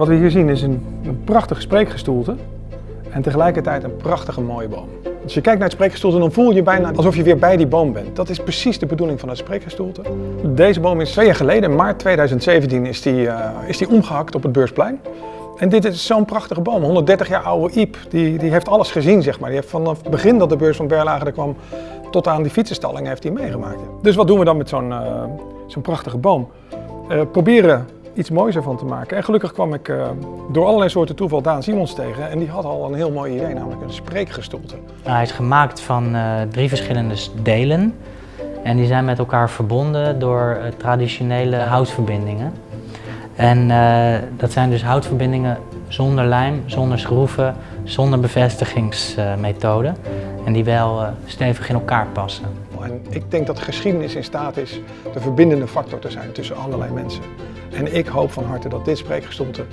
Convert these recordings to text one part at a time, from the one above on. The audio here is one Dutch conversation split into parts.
Wat we hier zien is een, een prachtige spreekgestoelte en tegelijkertijd een prachtige mooie boom. Als je kijkt naar het spreekgestoelte dan voel je bijna alsof je weer bij die boom bent. Dat is precies de bedoeling van het spreekgestoelte. Deze boom is twee jaar geleden, maart 2017, is die, uh, is die omgehakt op het Beursplein. En dit is zo'n prachtige boom, 130 jaar oude Iep. Die, die heeft alles gezien, zeg maar. Die heeft vanaf het begin dat de beurs van Berlage er kwam tot aan die fietsenstalling heeft hij meegemaakt. Dus wat doen we dan met zo'n uh, zo'n prachtige boom? Uh, proberen iets moois ervan te maken. En gelukkig kwam ik uh, door allerlei soorten toeval Daan Simons tegen en die had al een heel mooi idee, namelijk een spreekgestoelte. Nou, hij is gemaakt van uh, drie verschillende delen en die zijn met elkaar verbonden door uh, traditionele houtverbindingen. En dat zijn dus houtverbindingen zonder lijm, zonder schroeven, zonder bevestigingsmethode en die wel stevig in elkaar passen. En ik denk dat geschiedenis in staat is de verbindende factor te zijn tussen allerlei mensen. En ik hoop van harte dat dit spreekgestoelte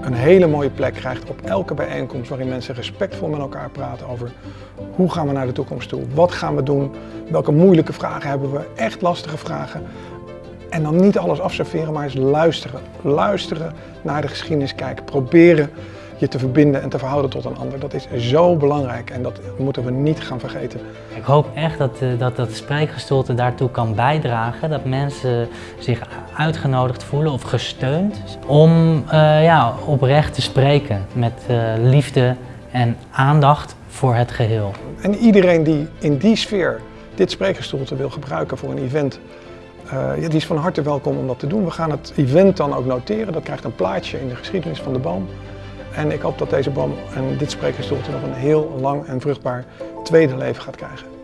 een hele mooie plek krijgt op elke bijeenkomst waarin mensen respectvol met elkaar praten over hoe gaan we naar de toekomst toe, wat gaan we doen, welke moeilijke vragen hebben we, echt lastige vragen. En dan niet alles afserveren, maar eens luisteren. Luisteren naar de geschiedenis kijken, proberen je te verbinden en te verhouden tot een ander. Dat is zo belangrijk en dat moeten we niet gaan vergeten. Ik hoop echt dat uh, dat, dat spreekgestoelte daartoe kan bijdragen. Dat mensen zich uitgenodigd voelen of gesteund om uh, ja, oprecht te spreken met uh, liefde en aandacht voor het geheel. En iedereen die in die sfeer dit spreekgestoelte wil gebruiken voor een event, uh, ja, die is van harte welkom om dat te doen. We gaan het event dan ook noteren. Dat krijgt een plaatje in de geschiedenis van de boom. En ik hoop dat deze boom en dit spreekgestoelte nog een heel lang en vruchtbaar tweede leven gaat krijgen.